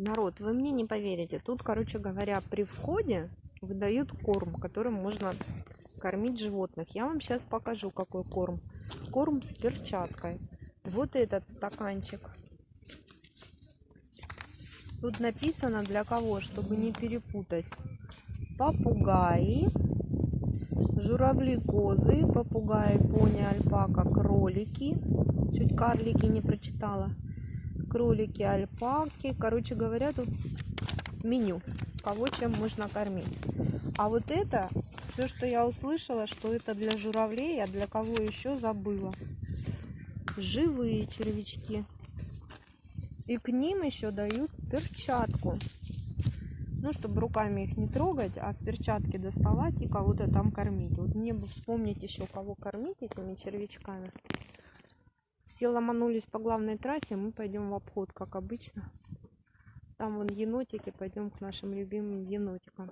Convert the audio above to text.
Народ, вы мне не поверите. Тут, короче говоря, при входе выдают корм, которым можно кормить животных. Я вам сейчас покажу, какой корм. Корм с перчаткой. Вот этот стаканчик. Тут написано для кого, чтобы не перепутать. Попугаи, журавли, козы, попугаи, пони, альпака, кролики. Чуть карлики не прочитала. Кролики, альпаки. Короче говоря, тут меню. Кого чем можно кормить. А вот это, все, что я услышала, что это для журавлей, а для кого еще забыла. Живые червячки. И к ним еще дают перчатку. Ну, чтобы руками их не трогать, а в перчатке доставать и кого-то там кормить. Вот мне бы вспомнить еще, кого кормить этими червячками. Все ломанулись по главной трассе, мы пойдем в обход, как обычно. Там вон енотики, пойдем к нашим любимым енотикам.